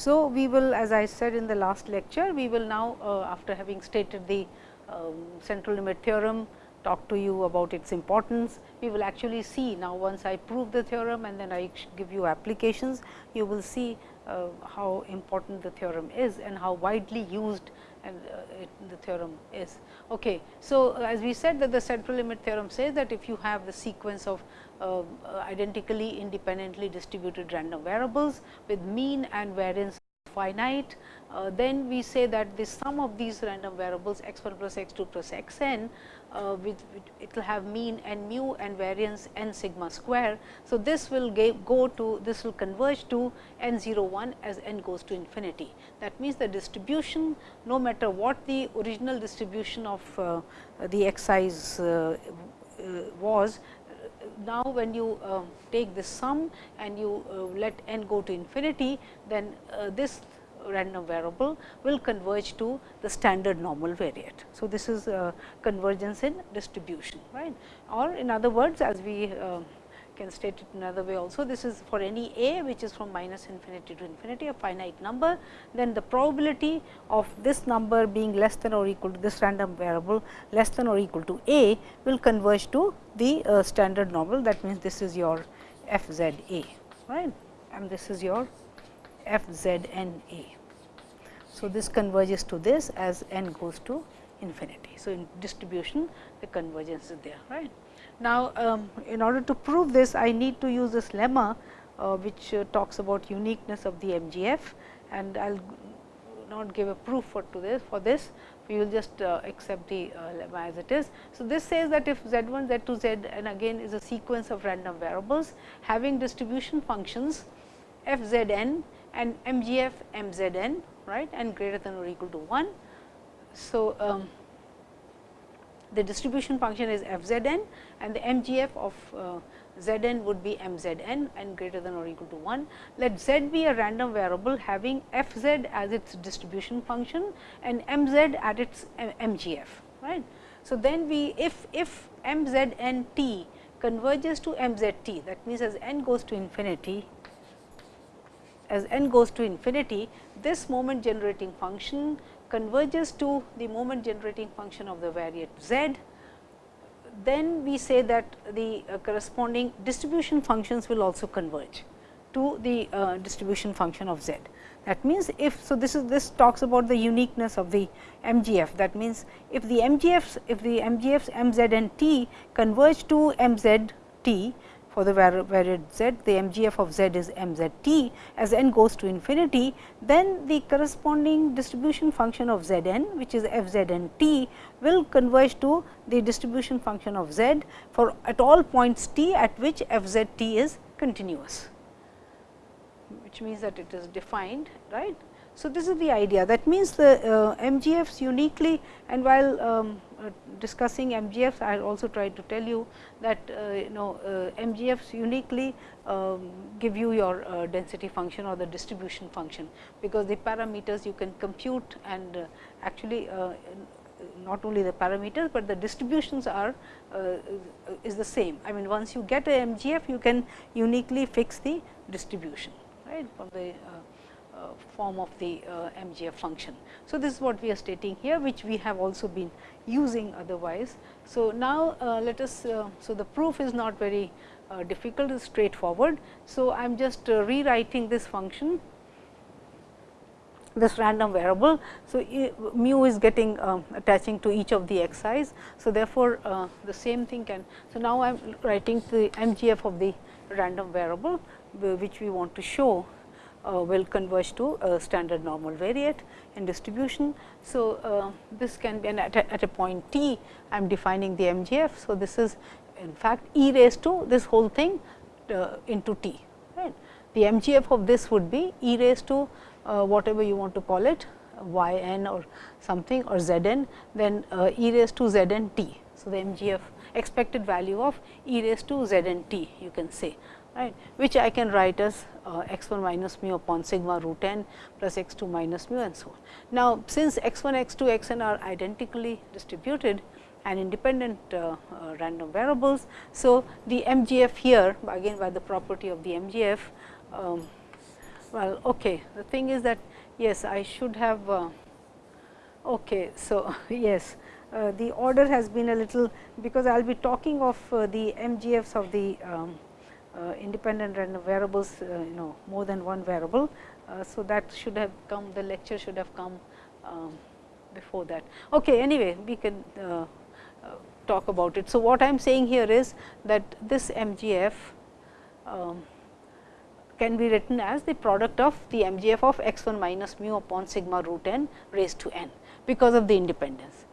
So, we will as I said in the last lecture, we will now uh, after having stated the um, central limit theorem, talk to you about its importance. We will actually see now once I prove the theorem and then I give you applications, you will see uh, how important the theorem is and how widely used and uh, it, the theorem is. Okay. So, as we said that the central limit theorem says that if you have the sequence of uh, identically independently distributed random variables with mean and variance finite, uh, then we say that the sum of these random variables x 1 plus x 2 plus x n uh, it will have mean n mu and variance n sigma square. So, this will go to this will converge to n 0 1 as n goes to infinity. That means, the distribution no matter what the original distribution of uh, the x size uh, uh, was now when you uh, take this sum and you uh, let n go to infinity, then uh, this random variable will converge to the standard normal variate. So, this is convergence in distribution right or in other words as we can state it another way also this is for any a which is from minus infinity to infinity a finite number then the probability of this number being less than or equal to this random variable less than or equal to a will converge to the uh, standard normal that means this is your f z a right and this is your f z n a. So, this converges to this as n goes to infinity. So, in distribution the convergence is there right. Now, um, in order to prove this I need to use this lemma uh, which uh, talks about uniqueness of the MGF and I will not give a proof for to this for this we will just uh, accept the uh, lemma as it is. So, this says that if z 1 z 2 z and again is a sequence of random variables having distribution functions f z n and MGF m z n right and greater than or equal to 1. So, um, the distribution function is f z n and the MGF of uh, z n would be m z n and greater than or equal to 1. Let z be a random variable having f z as its distribution function and m z at its eh, MGF. right. So, then we if, if m z n t converges to m z t that means, as n goes to infinity as n goes to infinity, this moment generating function converges to the moment generating function of the variate z, then we say that the uh, corresponding distribution functions will also converge to the uh, distribution function of z. That means, if so this is this talks about the uniqueness of the MGF that means, if the MGFs if the MGFs m z and t converge to m z t for the variate z, the MGF of z is m z t as n goes to infinity, then the corresponding distribution function of z n which is f z n t will converge to the distribution function of z for at all points t at which f z t is continuous, which means that it is defined right. So, this is the idea that means the uh, MGFs uniquely and while um, discussing MGFs I also tried to tell you that uh, you know uh, MGFs uniquely um, give you your uh, density function or the distribution function, because the parameters you can compute and uh, actually not only the parameters, but the distributions are is the same. I mean once you get a MGF you can uniquely fix the distribution right from the uh, form of the uh, MGF function. So, this is what we are stating here which we have also been using otherwise. So, now uh, let us so the proof is not very difficult is straightforward. So, I am just rewriting this function this random variable. So, mu is getting uh, attaching to each of the xi's. So, therefore, uh, the same thing can. So, now I am writing the MGF of the random variable which we want to show uh, will converge to a standard normal variate in distribution. So, uh, this can be at a, at a point t I am defining the MGF. So, this is in fact e raised to this whole thing uh, into t right. The MGF of this would be e raised to uh, whatever you want to call it y n or something or z n then uh, e raised to z n t. So, the MGF expected value of e raised to z n t you can say right, which I can write as uh, x 1 minus mu upon sigma root n plus x 2 minus mu and so on. Now, since x 1, x 2, x n are identically distributed and independent uh, uh, random variables. So, the MGF here again by the property of the MGF um, Well, okay. The thing is that yes, I should have. Uh, okay, so yes, uh, the order has been a little because I will be talking of uh, the MGFs of the um, independent random variables, uh, you know more than one variable. Uh, so, that should have come the lecture should have come um, before that. Okay, anyway, we can talk about it. So, what I am saying here is that this MGF um, can be written as the product of the MGF of x 1 minus mu upon sigma root n raised to n because of the independence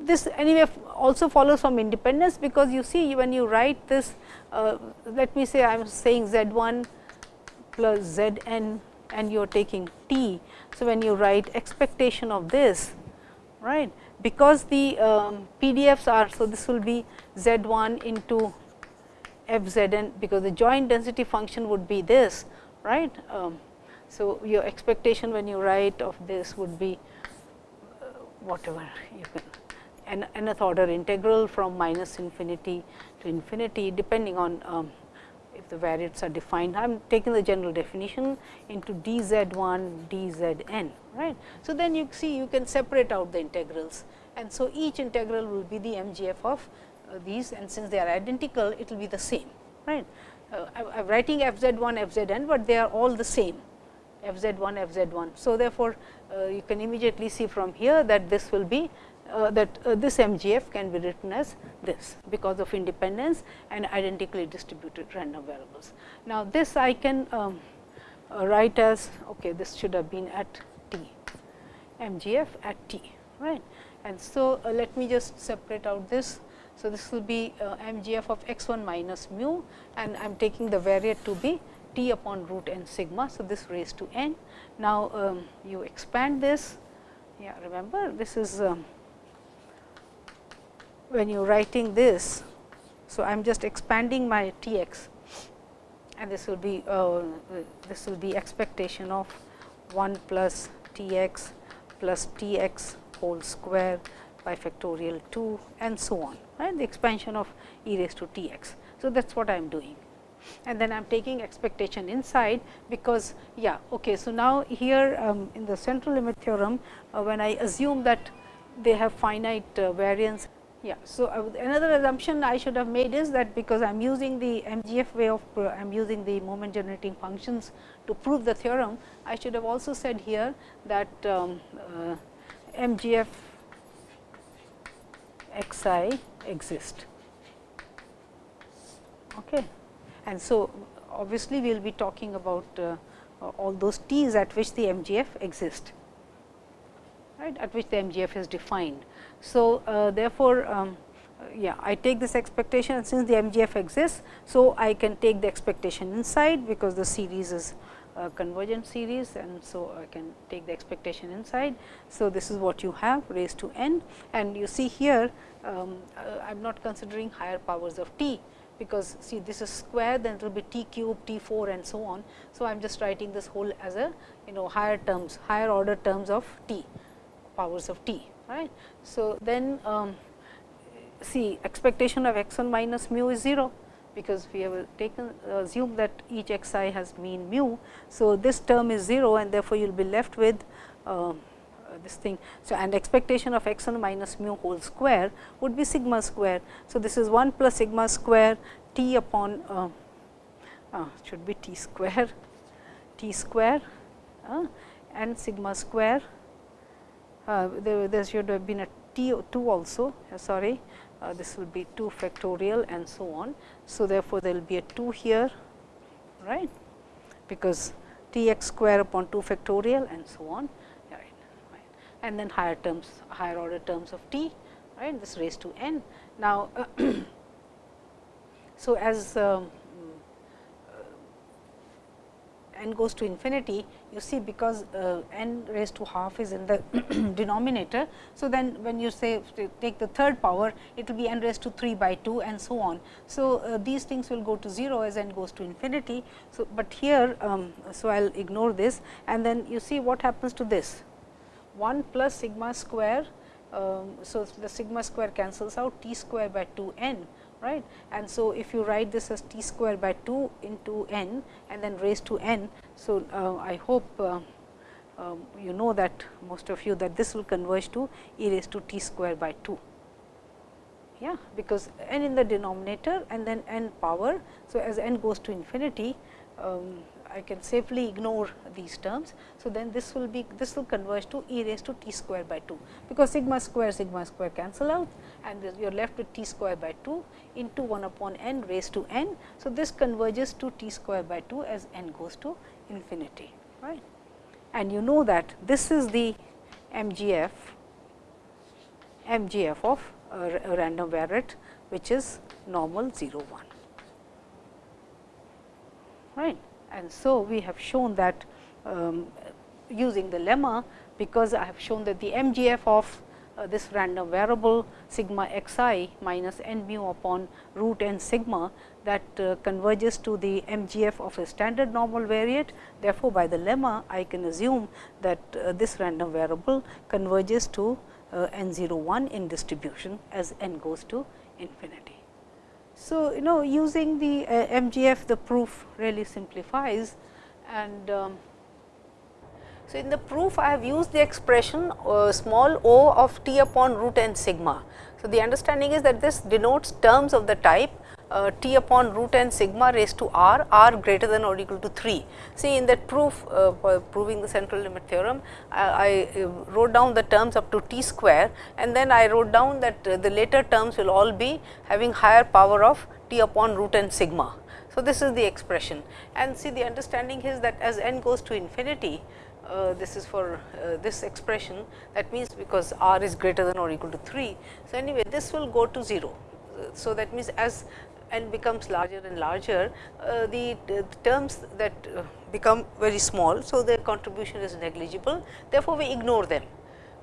this anyway also follows from independence because you see when you write this uh, let me say I am saying z 1 plus z n and you are taking t. So, when you write expectation of this right because the um, PDFs are so this will be z 1 into f z n because the joint density function would be this right. Um, so, your expectation when you write of this would be uh, whatever you can an nth order integral from minus infinity to infinity depending on um, if the variates are defined. I am taking the general definition into d z 1 d z n right. So, then you see you can separate out the integrals and so each integral will be the MGF of uh, these and since they are identical it will be the same right. Uh, I am writing f z 1 f z n, but they are all the same f z 1 f z 1. So, therefore, uh, you can immediately see from here that this will be uh, that uh, this MGF can be written as this because of independence and identically distributed random variables. Now, this I can um, uh, write as okay, this should have been at t MGF at t right. And so, uh, let me just separate out this. So, this will be uh, MGF of x 1 minus mu and I am taking the variate to be t upon root n sigma. So, this raised to n. Now, um, you expand this yeah remember this is um, when you are writing this. So, I am just expanding my T x and this will be uh, this will be expectation of 1 plus T x plus T x whole square by factorial 2 and so on right the expansion of e raised to T x. So, that is what I am doing and then I am taking expectation inside because yeah okay. So, now here um, in the central limit theorem uh, when I assume that they have finite uh, variance yeah. So, uh, another assumption I should have made is that because I am using the MGF way of uh, I am using the moment generating functions to prove the theorem, I should have also said here that um, uh, MGF x i exist. Okay. And so, obviously, we will be talking about uh, all those t's at which the MGF exist right at which the MGF is defined. So, uh, therefore, um, yeah I take this expectation since the MGF exists. So, I can take the expectation inside because the series is a convergent series and so I can take the expectation inside. So, this is what you have raised to n and you see here um, uh, I am not considering higher powers of t because see this is square then it will be t cube t 4 and so on. So, I am just writing this whole as a you know higher terms higher order terms of t powers of t right. So, then um, see expectation of x 1 minus mu is 0 because we have taken assumed that each x i has mean mu. So, this term is 0 and therefore, you will be left with uh, this thing. So, and expectation of x 1 minus mu whole square would be sigma square. So, this is 1 plus sigma square t upon uh, uh, should be t square t square uh, and sigma square there, there should have been a T 2 also uh, sorry. Uh, this will be 2 factorial and so on. So, therefore, there will be a 2 here right? Because T x square upon 2 factorial and so on. And then higher terms higher order terms of T right? This raised to n. Now, so as um, n goes to infinity, you see because uh, n raised to half is in the denominator. So, then when you say take the third power, it will be n raised to 3 by 2 and so on. So, uh, these things will go to 0 as n goes to infinity. So, but here, um, so I will ignore this and then you see what happens to this 1 plus sigma square. Um, so, the sigma square cancels out t square by 2 n right. And so, if you write this as t square by 2 into n and then raised to n. So, uh, I hope uh, um, you know that most of you that this will converge to e raised to t square by 2. Yeah, because n in the denominator and then n power. So, as n goes to infinity, um, I can safely ignore these terms. So, then this will be this will converge to e raised to t square by 2, because sigma square sigma square cancel out and you are left with t square by 2 into 1 upon n raised to n. So, this converges to t square by 2 as n goes to infinity. right? and you know that this is the MGF, MGF of a, random variate which is normal 0 1. Right. And so, we have shown that um, using the lemma because I have shown that the MGF of uh, this random variable sigma x i minus n mu upon root n sigma that uh, converges to the MGF of a standard normal variate. Therefore, by the lemma I can assume that uh, this random variable converges to uh, n 0 1 in distribution as n goes to infinity. So, you know using the uh, MGF the proof really simplifies and um, so, in the proof I have used the expression uh, small o of t upon root n sigma. So, the understanding is that this denotes terms of the type uh, t upon root n sigma raised to r, r greater than or equal to 3. See in that proof uh, proving the central limit theorem, I, I, uh, wrote down the terms up to t square and then I wrote down that uh, the later terms will all be having higher power of t upon root n sigma. So, this is the expression and see the understanding is that as n goes to infinity, uh, this is for uh, this expression that means because r is greater than or equal to 3. So, anyway this will go to 0. So, that means as n becomes larger and larger, uh, the, the, terms that uh, become very small. So, their contribution is negligible, therefore, we ignore them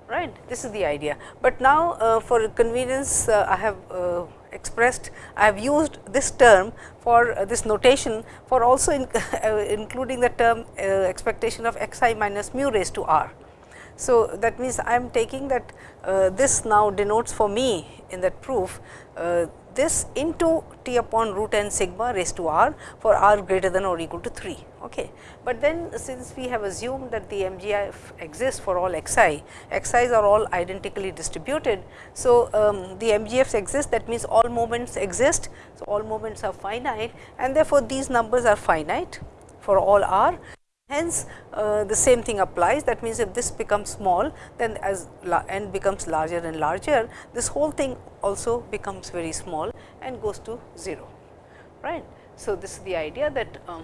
right. This is the idea, but now uh, for convenience uh, I have uh, expressed, I have used this term for uh, this notation for also in, including the term expectation of x i minus mu raised to r. So, that means I am taking that this now denotes for me in that proof this into t upon root n sigma raised to r for r greater than or equal to 3. Okay. But then since we have assumed that the MGF exists for all x i, x i's are all identically distributed. So, um, the MGFs exist that means all moments exist. So, all moments are finite and therefore, these numbers are finite for all r Hence, uh, the same thing applies that means, if this becomes small then as n becomes larger and larger this whole thing also becomes very small and goes to 0 right. So, this is the idea that um,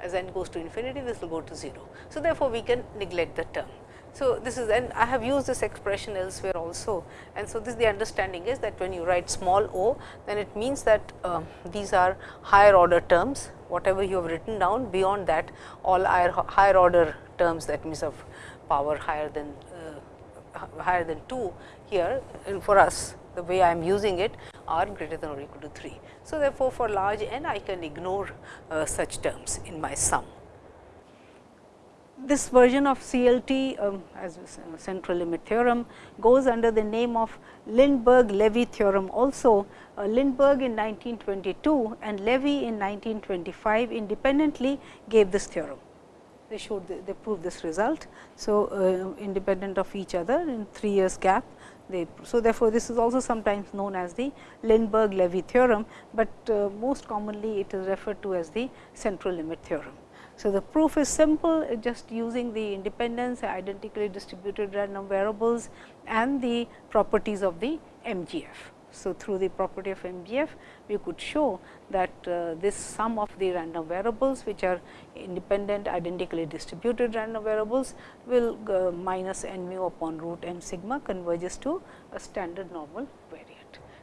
as n goes to infinity this will go to 0. So, therefore, we can neglect the term. So, this is and I have used this expression elsewhere also and so this the understanding is that when you write small o then it means that uh, these are higher order terms whatever you have written down beyond that all higher, higher order terms that means of power higher than uh, higher than 2 here and for us the way I am using it are greater than or equal to 3. So, therefore, for large n I can ignore uh, such terms in my sum. This version of CLT um, as central limit theorem goes under the name of Lindeberg-Levy theorem also uh, Lindeberg in 1922 and Levy in 1925 independently gave this theorem. They showed the, they proved this result. So, uh, independent of each other in 3 years gap they, so therefore, this is also sometimes known as the Lindeberg-Levy theorem, but uh, most commonly it is referred to as the central limit theorem. So, the proof is simple just using the independence identically distributed random variables and the properties of the MGF. So, through the property of MGF, we could show that uh, this sum of the random variables which are independent identically distributed random variables will uh, minus n mu upon root n sigma converges to a standard normal.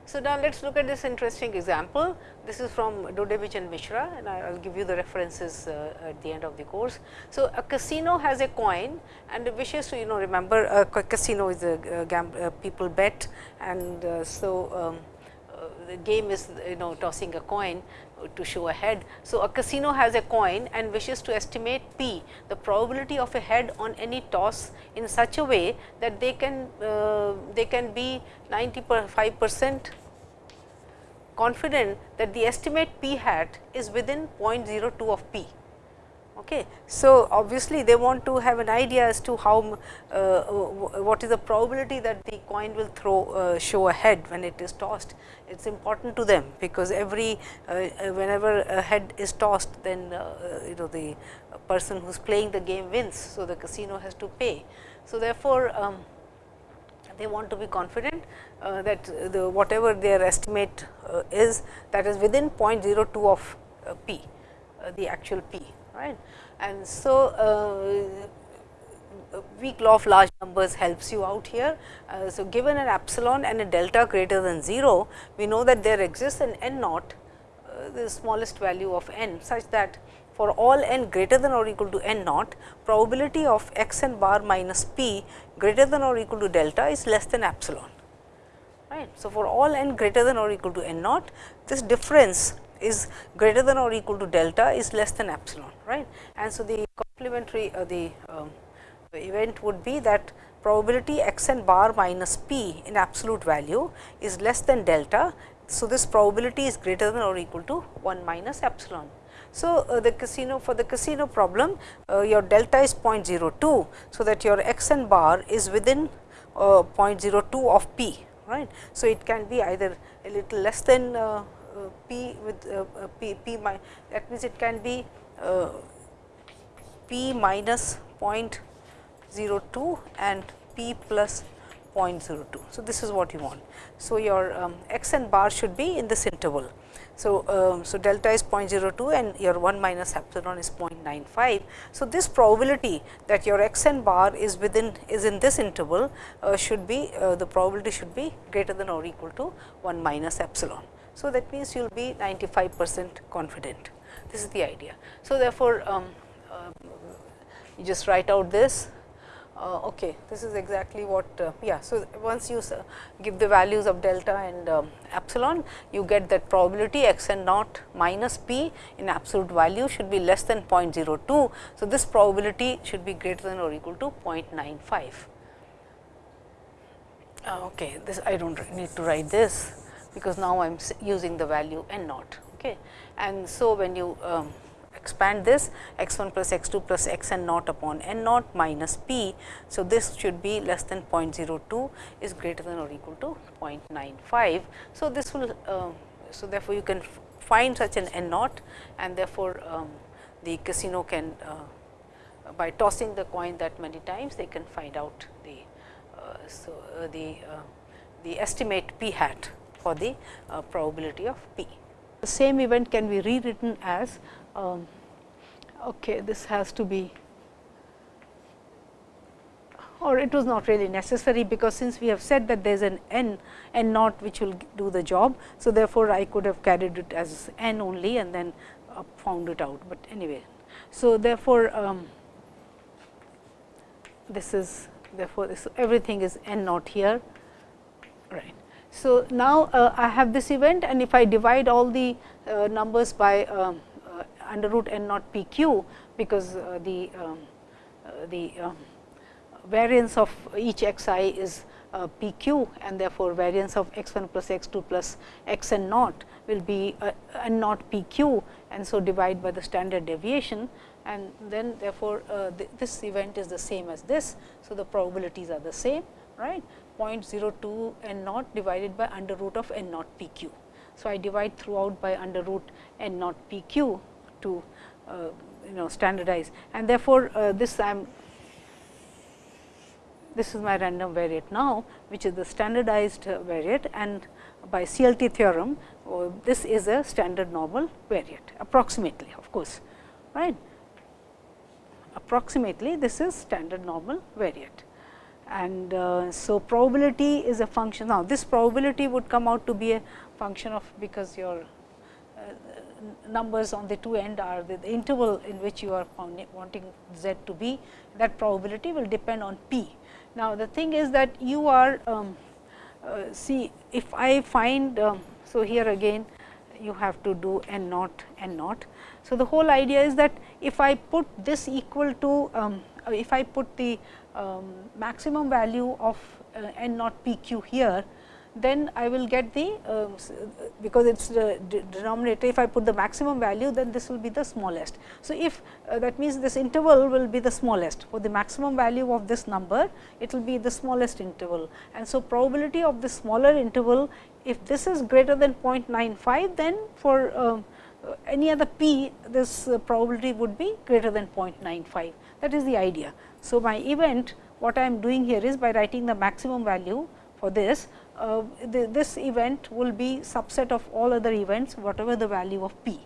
So, now let us look at this interesting example. This is from Dudewicz and Mishra and I will give you the references uh, at the end of the course. So, a casino has a coin and wishes to you know remember a casino is a, a people bet and uh, so um, uh, the game is you know tossing a coin to show a head. So, a casino has a coin and wishes to estimate p the probability of a head on any toss in such a way that they can uh, they can be 95 percent confident that the estimate p hat is within 0.02 of p Okay. So, obviously, they want to have an idea as to how uh, what is the probability that the coin will throw uh, show a head when it is tossed. It is important to them, because every uh, whenever a head is tossed then uh, you know the person who is playing the game wins. So, the casino has to pay. So, therefore, um, they want to be confident uh, that the whatever their estimate uh, is that is within 0.02 of p the actual p right. And so, uh, weak law of large numbers helps you out here. Uh, so, given an epsilon and a delta greater than 0, we know that there exists an n naught, uh, the smallest value of n such that for all n greater than or equal to n naught, probability of x n bar minus p greater than or equal to delta is less than epsilon. Right. So, for all n greater than or equal to n naught, this difference is greater than or equal to delta is less than epsilon right. And so, the complementary uh, the, um, event would be that probability x n bar minus p in absolute value is less than delta. So, this probability is greater than or equal to 1 minus epsilon. So, uh, the casino for the casino problem uh, your delta is 0.02. So, that your x n bar is within uh, 0.02 of p right. So, it can be either a little less than uh, p with uh, uh, p, p mi that means it can be uh, p minus 0.02 and p plus 0.02. So, this is what you want. So, your um, and bar should be in this interval. So, um, so delta is 0.02 and your 1 minus epsilon is 0.95. So, this probability that your x and bar is within is in this interval uh, should be uh, the probability should be greater than or equal to 1 minus epsilon. So, that means you will be 95 percent confident. This is the idea. So, therefore, um, uh, you just write out this. Uh, okay, this is exactly what, uh, yeah. So, once you give the values of delta and um, epsilon, you get that probability x n naught minus p in absolute value should be less than 0.02. So, this probability should be greater than or equal to 0.95. Uh, okay, this I do not need to write this because now I am using the value n naught. Okay. And so, when you um, expand this x 1 plus x 2 plus x n naught upon n naught minus p. So, this should be less than 0.02 is greater than or equal to 0.95. So, this will uh, so therefore, you can find such an n naught and therefore, um, the casino can uh, by tossing the coin that many times they can find out the uh, so uh, the uh, the estimate p hat for the uh, probability of p. The same event can be rewritten as um, okay, this has to be or it was not really necessary, because since we have said that there is an n n naught which will do the job. So, therefore, I could have carried it as n only and then uh, found it out, but anyway. So, therefore, um, this is therefore, this everything is n naught here right. So, now uh, I have this event and if I divide all the uh, numbers by um, uh, under root n naught p q, because uh, the um, uh, the um, variance of each x i is uh, p q and therefore, variance of x 1 plus x 2 plus x n naught will be n naught p q and so divide by the standard deviation and then therefore, th this event is the same as this. So, the probabilities are the same right 0.02 n naught divided by under root of n naught p q. So, I divide throughout by under root n naught p q to uh, you know standardize and therefore, uh, this I am this is my random variate now, which is the standardized uh, variate and by CLT theorem, uh, this is a standard normal variate approximately of course, right. Approximately this is standard normal variate and uh, so probability is a function. Now, this probability would come out to be a function of because your uh, numbers on the two end are the, the interval in which you are wanting z to be that probability will depend on p. Now, the thing is that you are um, uh, see if I find um, so here again you have to do n naught n naught. So, the whole idea is that if I put this equal to um, if I put the um, maximum value of uh, n naught p q here, then I will get the um, because it is the denominator if I put the maximum value then this will be the smallest. So, if uh, that means this interval will be the smallest for the maximum value of this number it will be the smallest interval and so probability of the smaller interval if this is greater than 0.95 then for um, any other p this uh, probability would be greater than 0.95 that is the idea. So, my event what I am doing here is by writing the maximum value for this uh, the, this event will be subset of all other events whatever the value of p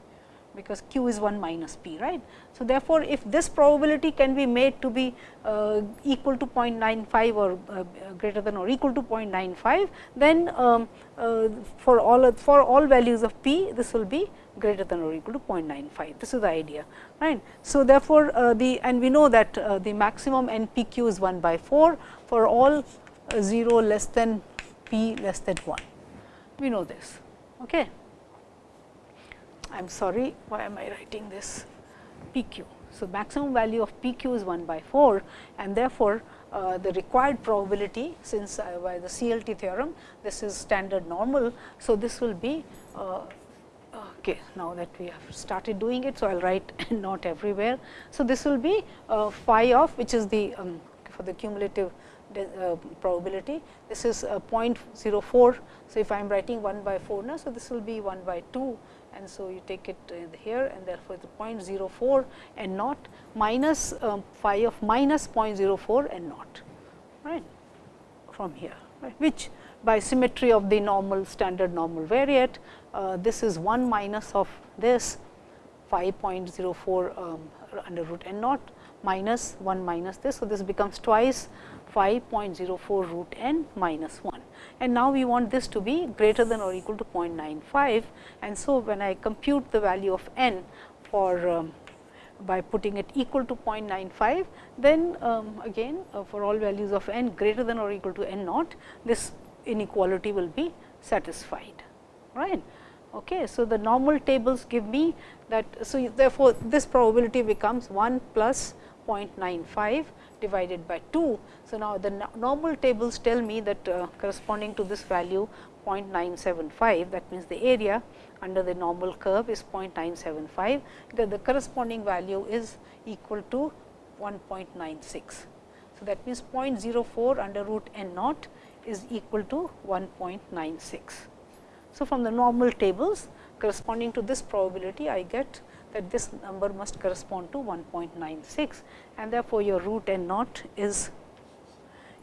because q is 1 minus p right. So, therefore, if this probability can be made to be uh, equal to 0.95 or uh, greater than or equal to 0.95 then um, uh, for all for all values of p this will be greater than or equal to 0.95 this is the idea right. So, therefore, uh, the and we know that uh, the maximum n p q is 1 by 4 for all 0 less than p less than 1. We know this. Okay. I am sorry, why am I writing this p q. So, maximum value of p q is 1 by 4 and therefore, uh, the required probability since uh, by the CLT theorem this is standard normal. So, this will be uh, okay, now that we have started doing it. So, I will write not everywhere. So, this will be uh, phi of which is the um, for the cumulative uh, probability. This is uh, 0.04. So, if I am writing 1 by 4 now, so this will be 1 by 2 and so you take it uh, here and therefore, the 0.04 and not minus um, phi of minus 0.04 and not right from here right, which by symmetry of the normal standard normal variate uh, this is 1 minus of this 5.04 um, under root n naught minus 1 minus this. So, this becomes twice 5.04 root n minus 1 and now we want this to be greater than or equal to 0.95 and so when I compute the value of n for um, by putting it equal to 0.95 then um, again uh, for all values of n greater than or equal to n naught this inequality will be satisfied right. Okay. So, the normal tables give me that. So, therefore, this probability becomes 1 plus 0.95 divided by 2. So, now the normal tables tell me that uh, corresponding to this value 0.975 that means the area under the normal curve is 0.975 that the corresponding value is equal to 1.96. So, that means 0.04 under root n naught is equal to 1.96. So, from the normal tables corresponding to this probability I get that this number must correspond to 1.96 and therefore, your root n naught is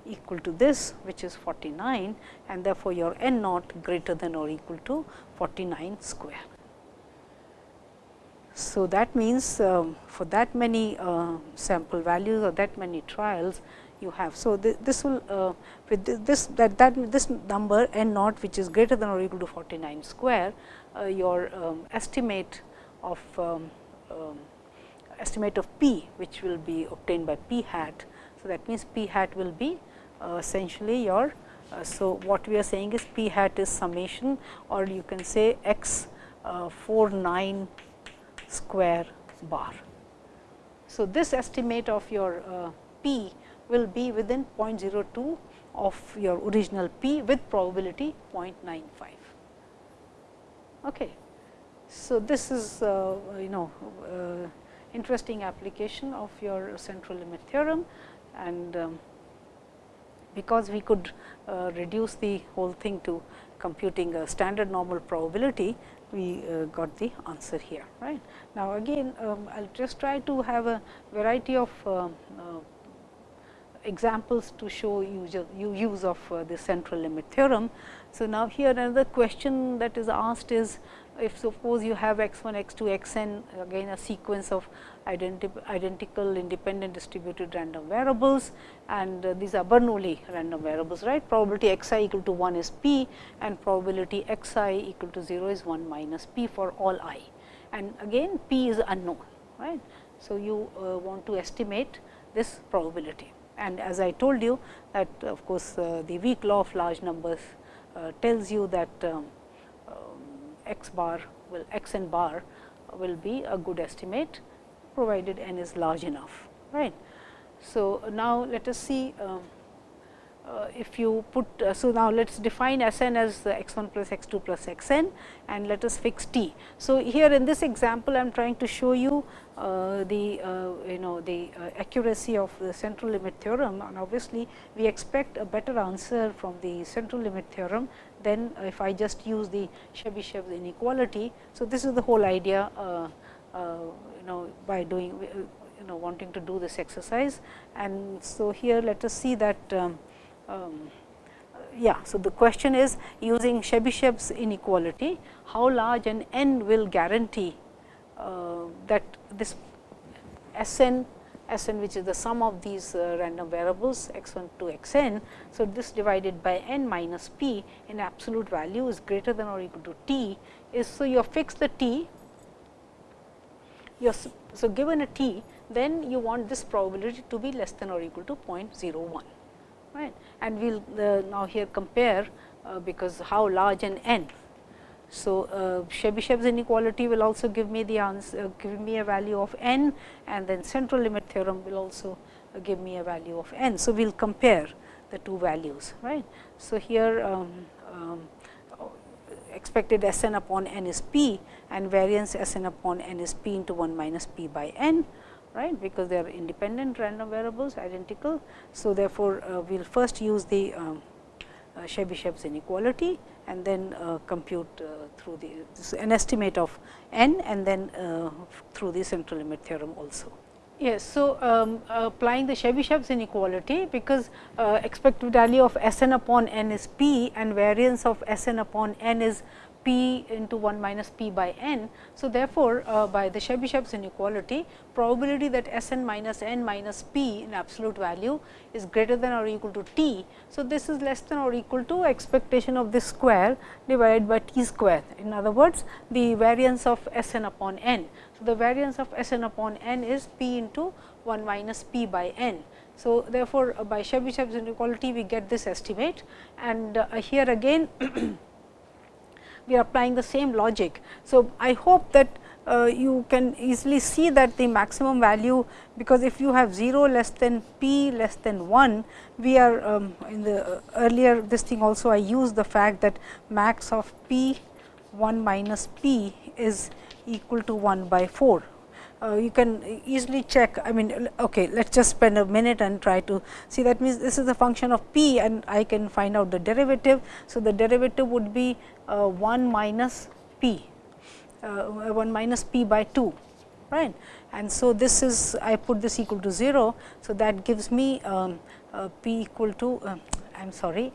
equal to this which is 49 and therefore, your n naught greater than or equal to 49 square. So, that means um, for that many uh, sample values or that many trials you have. So, th this will uh, with this that that this number n naught which is greater than or equal to 49 square uh, your um, estimate of um, um, estimate of p which will be obtained by p hat. So, that means p hat will be uh, essentially your. Uh, so, what we are saying is p hat is summation or you can say x uh, 49 square bar. So, this estimate of your uh, p will be within 0.02 of your original p with probability 0.95. Okay. So, this is uh, you know uh, interesting application of your central limit theorem and um, because we could uh, reduce the whole thing to computing a standard normal probability, we uh, got the answer here. Right Now, again um, I will just try to have a variety of uh, uh examples to show you, use of uh, the central limit theorem. So, now here another question that is asked is if suppose you have x 1, x 2, x n again a sequence of identi identical independent distributed random variables and uh, these are Bernoulli random variables right. Probability x i equal to 1 is p and probability x i equal to 0 is 1 minus p for all i and again p is unknown right. So, you uh, want to estimate this probability and as I told you that of course, uh, the weak law of large numbers tells you that um, x bar will x n bar will be a good estimate provided n is large enough right. So, now let us see um, uh, if you put, uh, so now let us define S n as x 1 plus x 2 plus x n and let us fix t. So, here in this example I am trying to show you uh, the uh, you know the uh, accuracy of the central limit theorem and obviously, we expect a better answer from the central limit theorem than if I just use the Chebyshev's inequality. So, this is the whole idea uh, you know by doing you know wanting to do this exercise and so here let us see that um, um, yeah. So, the question is using Chebyshev's inequality, how large an n will guarantee uh, that this S n S n which is the sum of these uh, random variables x 1 to x n. So, this divided by n minus p in absolute value is greater than or equal to t is. So, you have fixed the t, you so given a t then you want this probability to be less than or equal to 0.01 right and we will uh, now here compare uh, because how large an n. So, uh, Chebyshev's inequality will also give me the answer give me a value of n and then central limit theorem will also give me a value of n. So, we will compare the two values right. So, here um, um, expected S n upon n is p and variance S n upon n is p into 1 minus p by n right because they are independent random variables identical. So, therefore, uh, we will first use the um, uh, Chebyshev's inequality and then uh, compute uh, through the an estimate of n and then uh, through the central limit theorem also. Yes. So, um, applying the Chebyshev's inequality because uh, expected value of S n upon n is p and variance of S n upon n is p into 1 minus p by n. So, therefore, uh, by the Chebyshev's inequality probability that S n minus n minus p in absolute value is greater than or equal to t. So, this is less than or equal to expectation of this square divided by t square. In other words, the variance of S n upon n. So, the variance of S n upon n is p into 1 minus p by n. So, therefore, uh, by Chebyshev's inequality we get this estimate and uh, here again we are applying the same logic. So, I hope that uh, you can easily see that the maximum value, because if you have 0 less than p less than 1, we are um, in the uh, earlier this thing also I used the fact that max of p 1 minus p is equal to 1 by 4 uh, you can easily check I mean okay let us just spend a minute and try to see that means this is a function of p and I can find out the derivative. So, the derivative would be uh, 1 minus p uh, 1 minus p by 2 right and so this is I put this equal to 0. So, that gives me um, uh, p equal to uh, I am sorry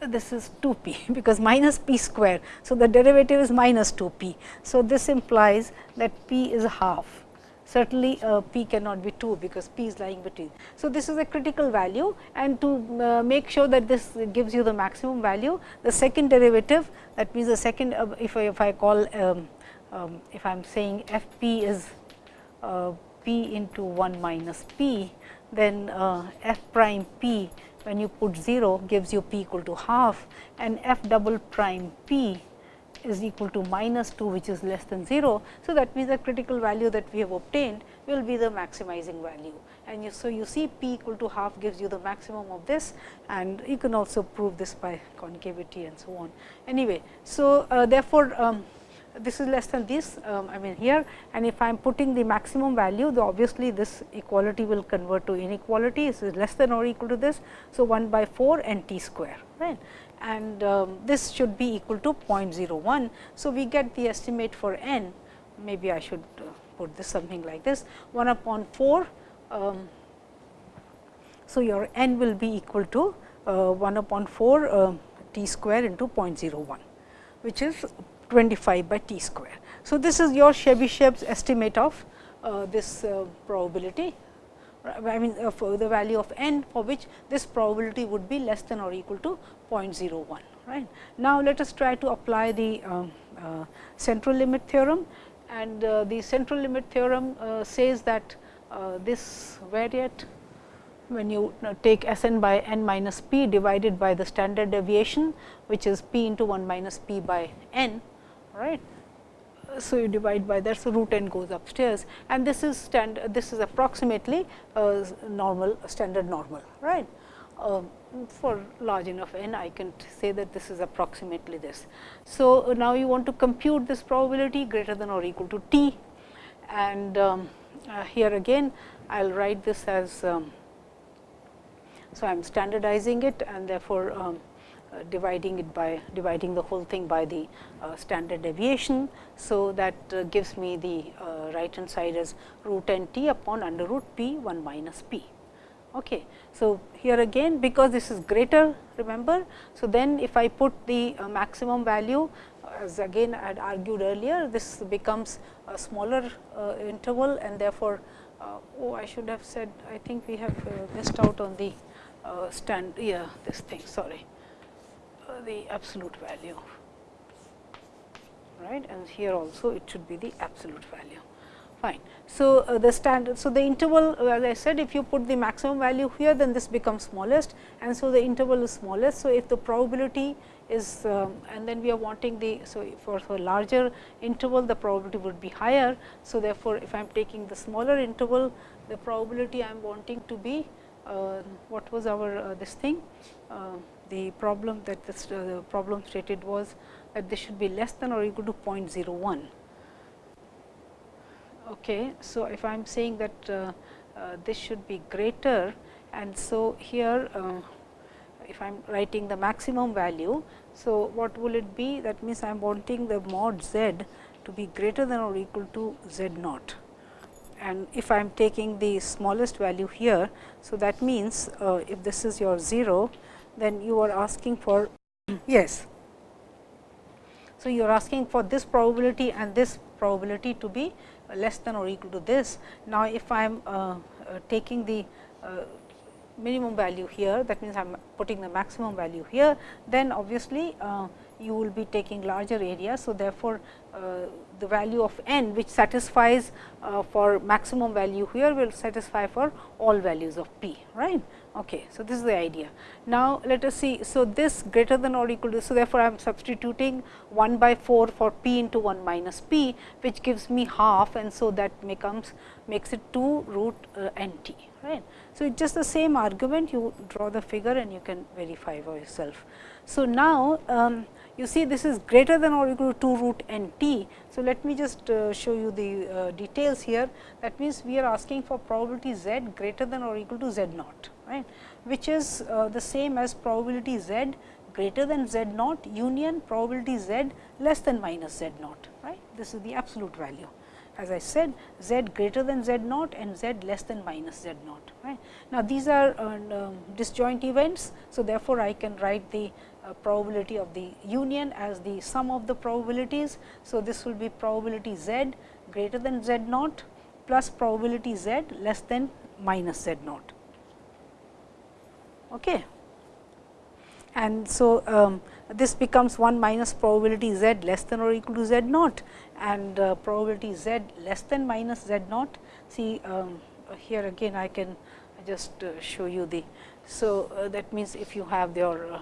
this is 2 p because minus p square. So, the derivative is minus 2 p. So, this implies that p is half certainly uh, p cannot be 2 because p is lying between. So, this is a critical value and to uh, make sure that this gives you the maximum value the second derivative that means the second uh, if, I, if I call um, um, if I am saying f p is uh, p into 1 minus p then uh, f prime p when you put 0 gives you p equal to half and f double prime p is equal to minus 2 which is less than 0. So, that means the critical value that we have obtained will be the maximizing value and you, so you see p equal to half gives you the maximum of this and you can also prove this by concavity and so on. Anyway, so uh, therefore, um, this is less than this um, I mean here and if I am putting the maximum value the obviously this equality will convert to inequality this is less than or equal to this. So, 1 by 4 n t square right and um, this should be equal to 0.01. So, we get the estimate for n maybe I should uh, put this something like this 1 upon 4. Um, so, your n will be equal to uh, 1 upon 4 uh, t square into 0.01 which is 25 by t square. So, this is your Chebyshev's estimate of uh, this uh, probability I mean uh, for the value of n for which this probability would be less than or equal to 0.01 right. Now, let us try to apply the um, uh, central limit theorem and uh, the central limit theorem uh, says that this variate when you take S n by n minus p divided by the standard deviation which is p into 1 minus p by n right. so you divide by that. So, root n goes upstairs and this is stand this is approximately uh, normal standard normal right. Uh, for large enough n I can say that this is approximately this. So, now you want to compute this probability greater than or equal to t and um, uh, here again I will write this as um, so I am standardizing it and therefore, um, uh, dividing it by dividing the whole thing by the uh, standard deviation. So, that uh, gives me the uh, right hand side as root n t upon under root p 1 minus p. Okay. So, here again because this is greater remember. So, then if I put the maximum value as again I had argued earlier this becomes a smaller interval and therefore, oh I should have said I think we have missed out on the stand yeah this thing sorry the absolute value right and here also it should be the absolute value fine. So, uh, the standard so the interval uh, as I said if you put the maximum value here then this becomes smallest and so the interval is smallest. So, if the probability is um, and then we are wanting the so for, for larger interval the probability would be higher. So, therefore, if I am taking the smaller interval the probability I am wanting to be uh, what was our uh, this thing uh, the problem that uh, the problem stated was that this should be less than or equal to 0.01. Okay. So, if I am saying that uh, uh, this should be greater and so here uh, if I am writing the maximum value. So, what will it be that means I am wanting the mod z to be greater than or equal to z naught and if I am taking the smallest value here. So, that means uh, if this is your 0 then you are asking for yes. So, you are asking for this probability and this probability to be less than or equal to this. Now, if I am uh, uh, taking the uh, minimum value here that means I am putting the maximum value here then obviously, uh, you will be taking larger area. So, therefore, uh, the value of n which satisfies uh, for maximum value here will satisfy for all values of p right. Okay. So, this is the idea. Now, let us see. So, this greater than or equal to. So, therefore, I am substituting 1 by 4 for p into 1 minus p which gives me half and so that becomes makes it 2 root uh, n t right. So, it is just the same argument you draw the figure and you can verify for yourself. So, now um, you see this is greater than or equal to 2 root n t. So, let me just uh, show you the uh, details here that means, we are asking for probability z greater than or equal to z naught right, which is uh, the same as probability z greater than z naught union probability z less than minus z naught right. This is the absolute value as I said z greater than z naught and z less than minus z naught. Right. Now, these are uh, um, disjoint events. So, therefore, I can write the uh, probability of the union as the sum of the probabilities. So, this will be probability z greater than z naught plus probability z less than minus z naught. Okay. And so, um, this becomes 1 minus probability z less than or equal to z naught and uh, probability z less than minus z naught. See um, here again I can just uh, show you the. So, uh, that means, if you have your uh,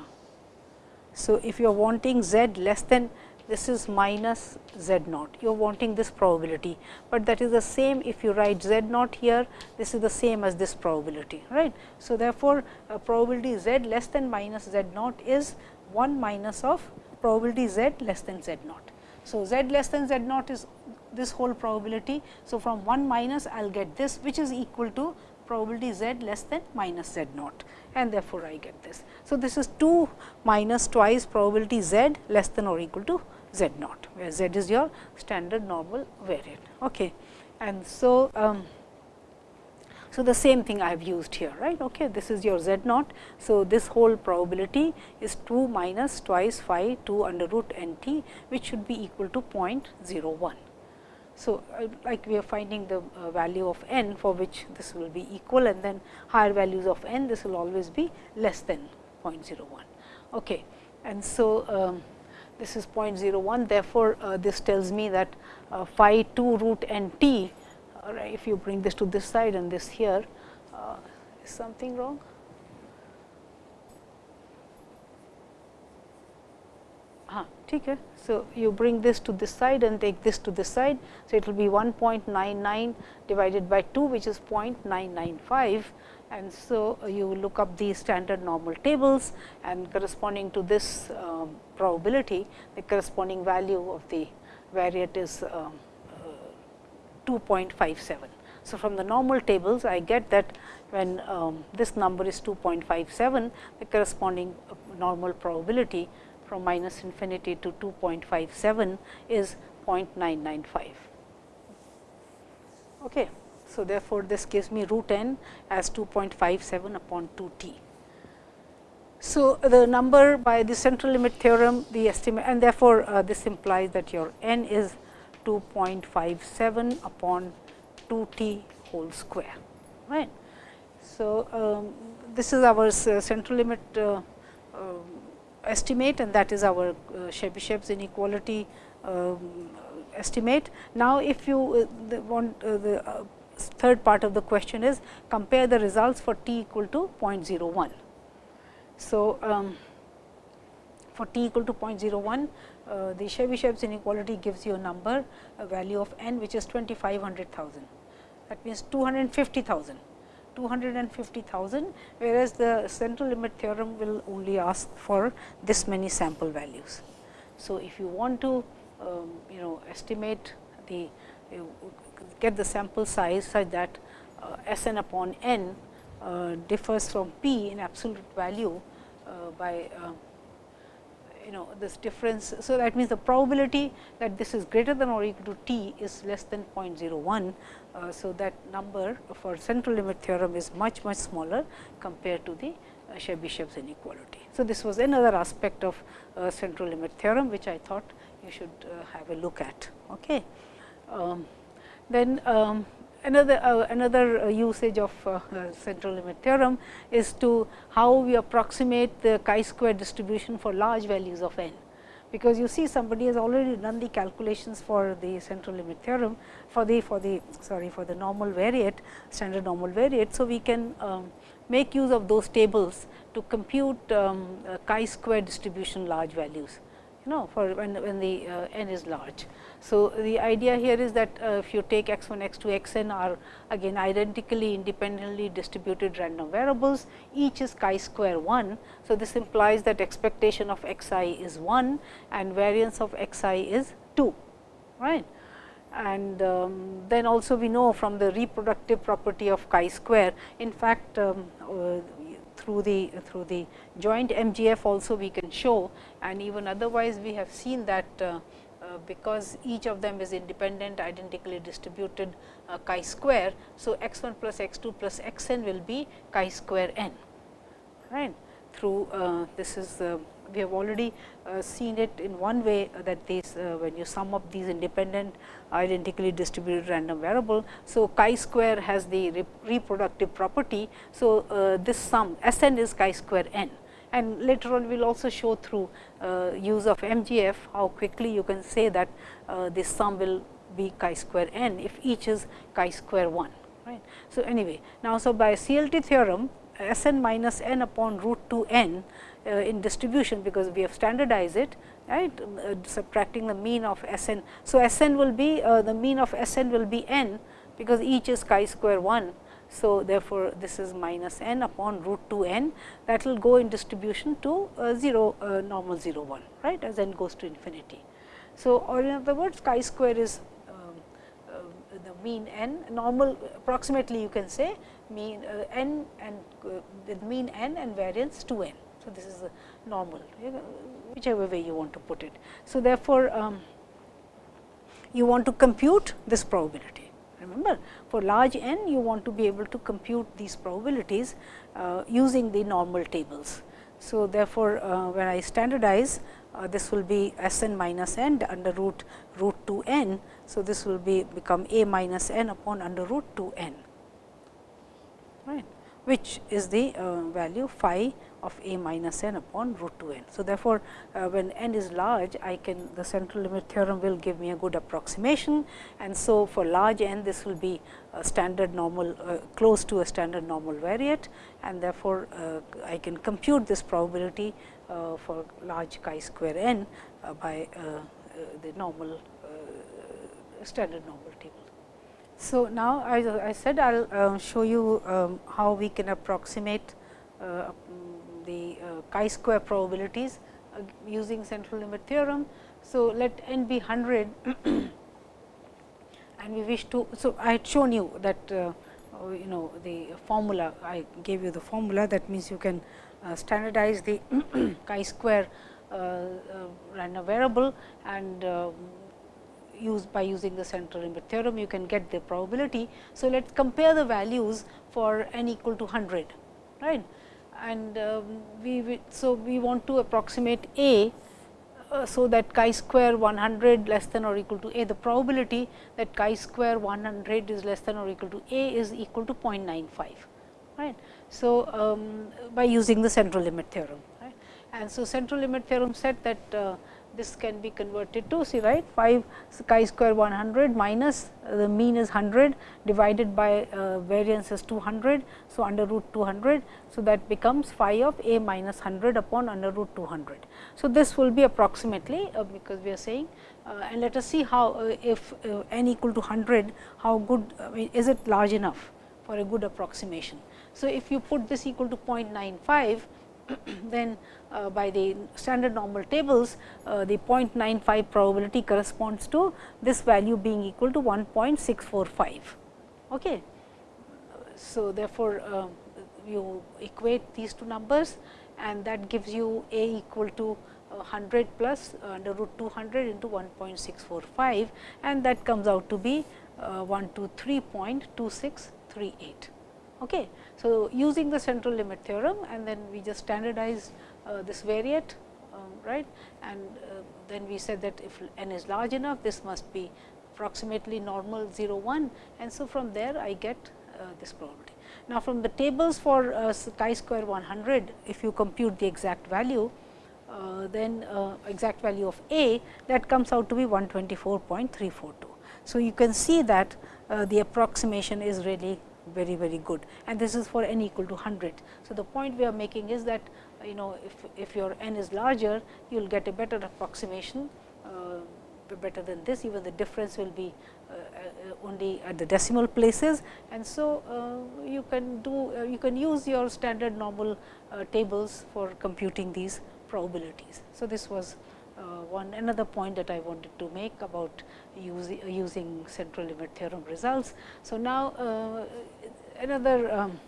so, if you are wanting z less than this is minus z naught, you are wanting this probability, but that is the same if you write z naught here, this is the same as this probability. right? So, therefore, uh, probability z less than minus z naught is 1 minus of probability z less than z naught. So, z less than z naught is this whole probability. So, from 1 minus I will get this which is equal to probability z less than minus z naught and therefore, I get this. So, this is 2 minus twice probability z less than or equal to z naught, where z is your standard normal variant. Okay. And so, um, so the same thing I have used here, right. Okay. This is your z naught. So, this whole probability is 2 minus twice phi 2 under root n t, which should be equal to 0.01. So, uh, like we are finding the uh, value of n for which this will be equal and then higher values of n this will always be less than 0.01. Okay. And so, um, this is 0.01 therefore, uh, this tells me that uh, phi 2 root n t if you bring this to this side and this here uh, is something wrong. Okay. So, you bring this to this side and take this to this side. So, it will be 1.99 divided by 2 which is 0.995 and so you look up the standard normal tables and corresponding to this um, probability the corresponding value of the variate is um, uh, 2.57. So, from the normal tables I get that when um, this number is 2.57 the corresponding uh, normal probability from minus infinity to 2.57 is 0.995. Okay. So, therefore, this gives me root n as 2.57 upon 2 t. So, the number by the central limit theorem the estimate and therefore, uh, this implies that your n is 2.57 upon 2 t whole square right. So, um, this is our uh, central limit uh, uh, estimate and that is our uh, Chebyshev's inequality um, estimate. Now, if you uh, want uh, the uh, third part of the question is compare the results for t equal to 0.01. So, um, for t equal to 0.01, uh, the Chebyshev's inequality gives you a number, a value of n which is 2500,000. That means 250,000. 250,000, whereas the central limit theorem will only ask for this many sample values. So, if you want to um, you know estimate the get the sample size such that uh, S n upon n uh, differs from p in absolute value uh, by you know this difference. So, that means the probability that this is greater than or equal to t is less than 0.01. Uh, so, that number for central limit theorem is much much smaller compared to the uh, Chebyshev's inequality. So, this was another aspect of uh, central limit theorem, which I thought you should uh, have a look at. Okay. Um, then um, another uh, another uh, usage of uh, central limit theorem is to how we approximate the chi-square distribution for large values of n. Because you see somebody has already done the calculations for the central limit theorem for the for the sorry for the normal variate standard normal variate. So, we can um, make use of those tables to compute um, chi-square distribution large values you know for when, when the uh, n is large. So, the idea here is that uh, if you take x 1, x 2, x n are again identically independently distributed random variables, each is chi square 1. So, this implies that expectation of x i is 1 and variance of x i is 2, right. And um, then also we know from the reproductive property of chi square, in fact, um, uh, through the through the joint MGF also we can show and even otherwise we have seen that uh, uh, because each of them is independent identically distributed uh, chi square. So, x 1 plus x 2 plus x n will be chi square n right through uh, this is we have already uh, seen it in one way that this uh, when you sum up these independent identically distributed random variable. So, chi square has the re reproductive property. So, uh, this sum S n is chi square n and later on we will also show through uh, use of MGF how quickly you can say that uh, this sum will be chi square n if each is chi square 1. Right. So, anyway now, so by CLT theorem S n minus n upon root 2 n uh, in distribution because we have standardized it right uh, subtracting the mean of S n. So, S n will be uh, the mean of S n will be n because each is chi square 1 so, therefore, this is minus n upon root 2 n that will go in distribution to uh, 0 uh, normal 0 1 right as n goes to infinity. So, or in other words chi square is um, uh, the mean n normal approximately you can say mean uh, n and uh, with mean n and variance 2 n. So, this is normal whichever way you want to put it. So, therefore, um, you want to compute this probability Remember for large n you want to be able to compute these probabilities uh, using the normal tables. So, therefore, uh, when I standardize uh, this will be S n minus n under root root 2 n. So, this will be become a minus n upon under root 2 n right which is the uh, value phi of a minus n upon root 2 n. So, therefore, uh, when n is large I can the central limit theorem will give me a good approximation and so for large n this will be a standard normal uh, close to a standard normal variate and therefore, uh, I can compute this probability uh, for large chi square n by the normal standard normal table. So, now as I said I will uh, show you um, how we can approximate uh, the uh, chi-square probabilities uh, using central limit theorem. So, let n be 100 and we wish to. So, I had shown you that uh, you know the formula I gave you the formula that means you can standardize the chi-square random variable and used by using the central limit theorem you can get the probability. So, let us compare the values for n equal to 100 right and we, we, so we want to approximate a uh, so that chi square 100 less than or equal to a the probability that chi square 100 is less than or equal to a is equal to 0.95 right. So, um, by using the central limit theorem right. and so central limit theorem said that uh, this can be converted to see right 5 chi square 100 minus the mean is 100 divided by uh, variance is 200. So, under root 200. So, that becomes phi of a minus 100 upon under root 200. So, this will be approximately uh, because we are saying uh, and let us see how uh, if uh, n equal to 100 how good is it large enough for a good approximation. So, if you put this equal to 0.95 then uh, by the standard normal tables, uh, the 0.95 probability corresponds to this value being equal to 1.645. Okay. So, therefore, uh, you equate these two numbers and that gives you a equal to 100 plus under root 200 into 1.645 and that comes out to be 123.2638. Okay. So, using the central limit theorem and then we just standardize uh, this variate um, right and uh, then we said that if n is large enough this must be approximately normal 0 1 and so from there I get uh, this probability. Now, from the tables for uh, chi square 100 if you compute the exact value then exact value of a that comes out to be 124.342. So, you can see that the approximation is really very very good and this is for n equal to 100. So, the point we are making is that you know if, if your n is larger you will get a better approximation uh, better than this even the difference will be uh, uh, only at the decimal places and so uh, you can do uh, you can use your standard normal uh, tables for computing these probabilities. So, this was one another point that I wanted to make about using, using central limit theorem results. So, now another um,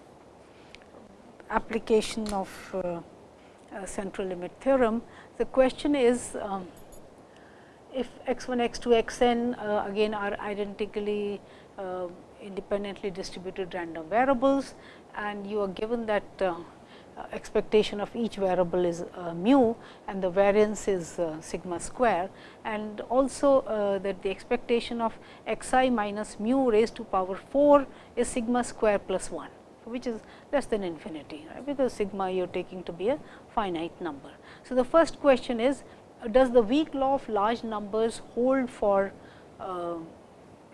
application of uh, uh, central limit theorem. The question is um, if x 1 x 2 x n uh, again are identically uh, independently distributed random variables and you are given that uh, expectation of each variable is uh, mu and the variance is sigma square and also that the expectation of x i minus mu raised to power 4 is sigma square plus 1 which is less than infinity, right, because sigma you are taking to be a finite number. So, the first question is does the weak law of large numbers hold for uh,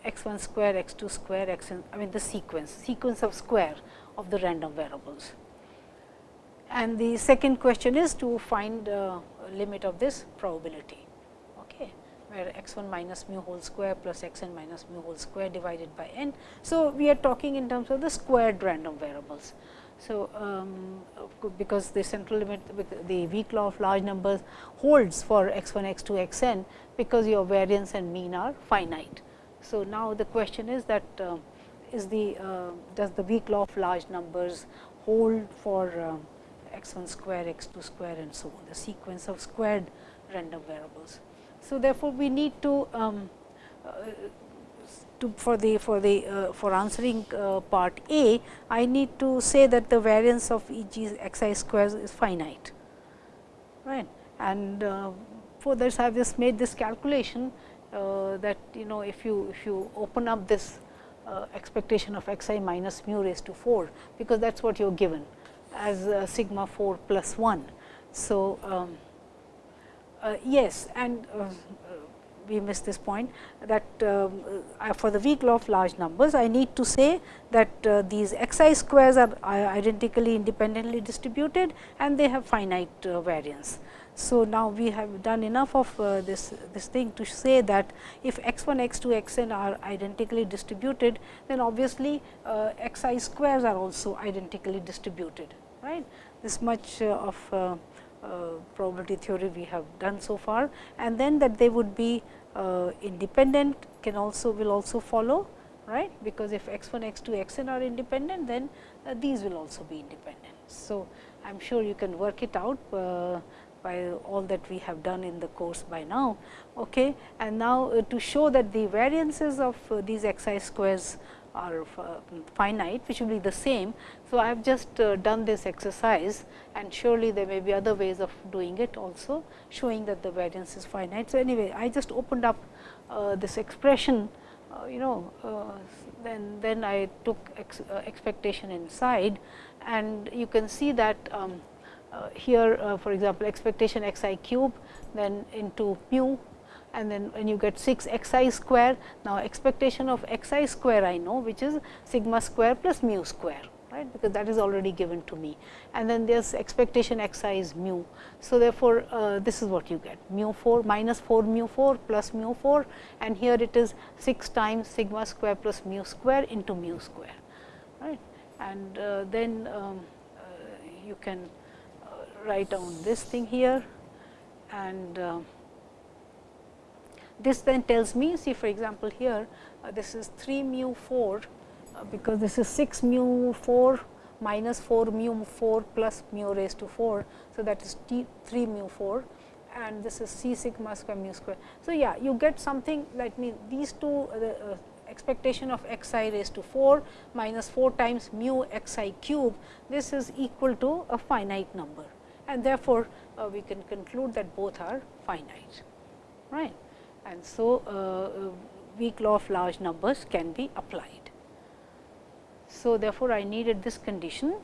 x 1 square, x 2 square, x n, I mean the sequence, sequence of square of the random variables. And the second question is to find limit of this probability okay, where x 1 minus mu whole square plus x n minus mu whole square divided by n. So, we are talking in terms of the squared random variables. So, um, because the central limit the weak law of large numbers holds for x 1 x 2 x n because your variance and mean are finite. So, now the question is that uh, is the uh, does the weak law of large numbers hold for uh, x 1 square x 2 square and so on the sequence of squared random variables. So, therefore, we need to, um, uh, to for the for the uh, for answering uh, part A, I need to say that the variance of E g x i squares is finite, right. And uh, for this, I have just made this calculation uh, that you know if you if you open up this uh, expectation of x i minus mu raised to 4, because that is what you are given as sigma 4 plus 1. So, um, uh, yes, and uh, we missed this point that um, uh, for the weak law of large numbers, I need to say that uh, these xi squares are identically independently distributed and they have finite uh, variance. So, now we have done enough of uh, this, this thing to say that if x 1, x 2, x n are identically distributed, then obviously, uh, x i squares are also identically distributed. Right? This much uh, of uh, uh, probability theory we have done so far and then that they would be independent can also will also follow right because if x 1 x 2 x n are independent then these will also be independent. So, I am sure you can work it out by all that we have done in the course by now. Okay. And now, to show that the variances of these x i squares are finite which will be the same. So, I have just uh, done this exercise and surely there may be other ways of doing it also showing that the variance is finite. So, anyway I just opened up uh, this expression uh, you know uh, then then I took ex, uh, expectation inside and you can see that um, uh, here for example, expectation x i cube then into mu and then when you get 6 x i square. Now, expectation of x i square I know which is sigma square plus mu square right because that is already given to me and then there is expectation x i is mu. So, therefore, uh, this is what you get mu 4 minus 4 mu 4 plus mu 4 and here it is 6 times sigma square plus mu square into mu square right and uh, then um, uh, you can uh, write down this thing here and uh, this then tells me see for example, here uh, this is 3 mu 4 uh, because this is 6 mu 4 minus 4 mu 4 plus mu raised to 4. So, that is t 3 mu 4 and this is c sigma square mu square. So, yeah you get something let me these two uh, the uh, expectation of x i raised to 4 minus 4 times mu x i cube this is equal to a finite number and therefore, uh, we can conclude that both are finite right and so uh, uh, weak law of large numbers can be applied. So, therefore, I needed this condition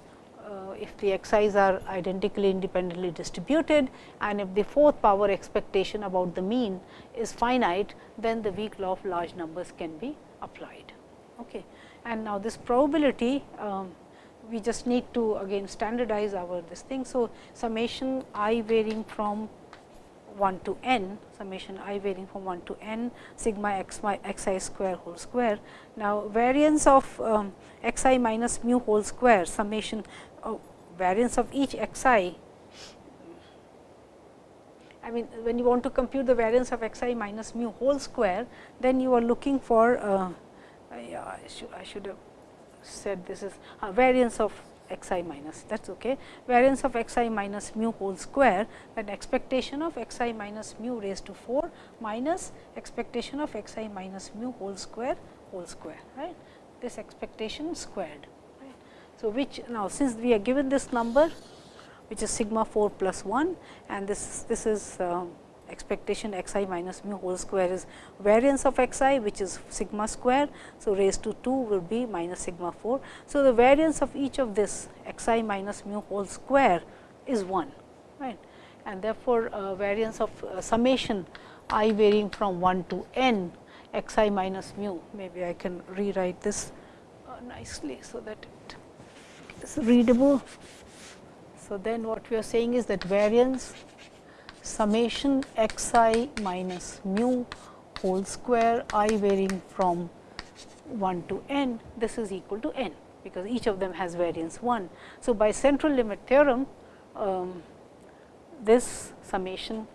uh, if the xi's are identically independently distributed and if the fourth power expectation about the mean is finite, then the weak law of large numbers can be applied. Okay. And now, this probability um, we just need to again standardize our this thing. So, summation i varying from 1 to n summation i varying from 1 to n sigma x y x i square whole square. Now, variance of um, x i minus mu whole square summation uh, variance of each x i I mean when you want to compute the variance of x i minus mu whole square, then you are looking for uh, I, should, I should have said this is uh, variance of x i minus that is okay. Variance of x i minus mu whole square that expectation of x i minus mu raised to 4 minus expectation of x i minus mu whole square whole square right this expectation squared. Right. So, which now since we are given this number which is sigma 4 plus 1 and this this is uh, expectation x i minus mu whole square is variance of x i which is sigma square. So, raised to 2 will be minus sigma 4. So, the variance of each of this x i minus mu whole square is 1 right and therefore, uh, variance of uh, summation i varying from 1 to n x i minus mu maybe I can rewrite this uh, nicely. So, that it is readable. So, then what we are saying is that variance summation x i minus mu whole square i varying from 1 to n, this is equal to n, because each of them has variance 1. So, by central limit theorem, um, this summation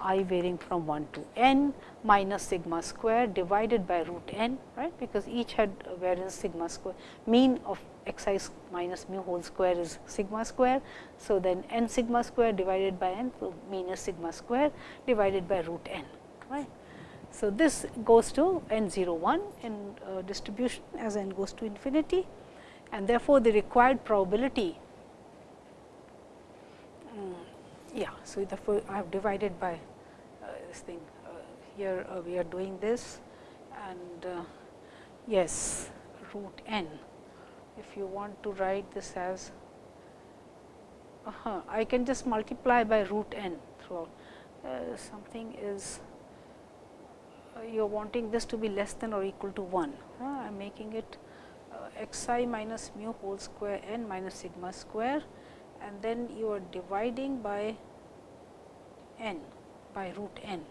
i varying from 1 to n minus sigma square divided by root n, right, because each had variance sigma square mean of x i minus mu whole square is sigma square. So, then n sigma square divided by n, so mean is sigma square divided by root n. Right. So, this goes to n 0 1 in uh, distribution as n goes to infinity and therefore, the required probability um, yeah. So, I have divided by uh, this thing uh, here uh, we are doing this and yes root n if you want to write this as uh -huh, I can just multiply by root n throughout uh, something is uh, you are wanting this to be less than or equal to 1. Uh, I am making it x i minus mu whole square n minus sigma square and then you are dividing by n by root n.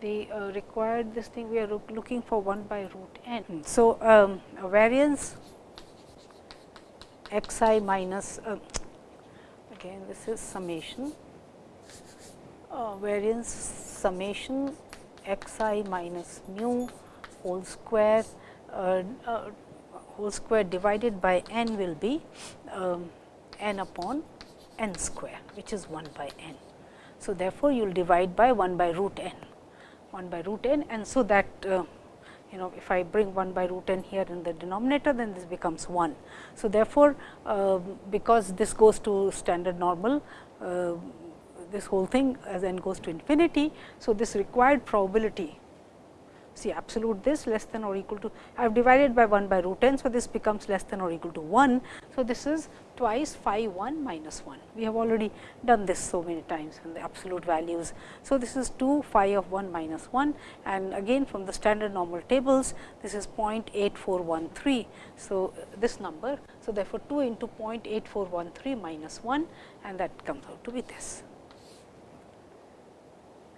The uh, required this thing we are looking for 1 by root n. Hmm. So, um, variance x i minus uh, again this is summation uh, variance summation x i minus mu whole square uh, uh, whole square divided by n will be um, n upon n square which is 1 by n. So, therefore, you will divide by 1 by root n 1 by root n and so that uh, you know if I bring 1 by root n here in the denominator then this becomes 1. So, therefore, uh, because this goes to standard normal uh, this whole thing as n goes to infinity. So, this required probability see absolute this less than or equal to I have divided by 1 by root n. So, this becomes less than or equal to 1. So, this is twice phi 1 minus 1. We have already done this so many times in the absolute values. So, this is 2 phi of 1 minus 1 and again from the standard normal tables this is 0.8413. So, this number. So, therefore, 2 into 0.8413 minus 1 and that comes out to be this.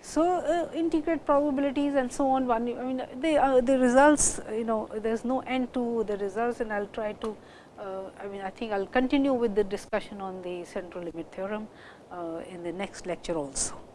So, uh, integrate probabilities and so on one I mean they uh, the results you know there is no end to the results and I will try to uh, I mean I think I will continue with the discussion on the central limit theorem uh, in the next lecture also.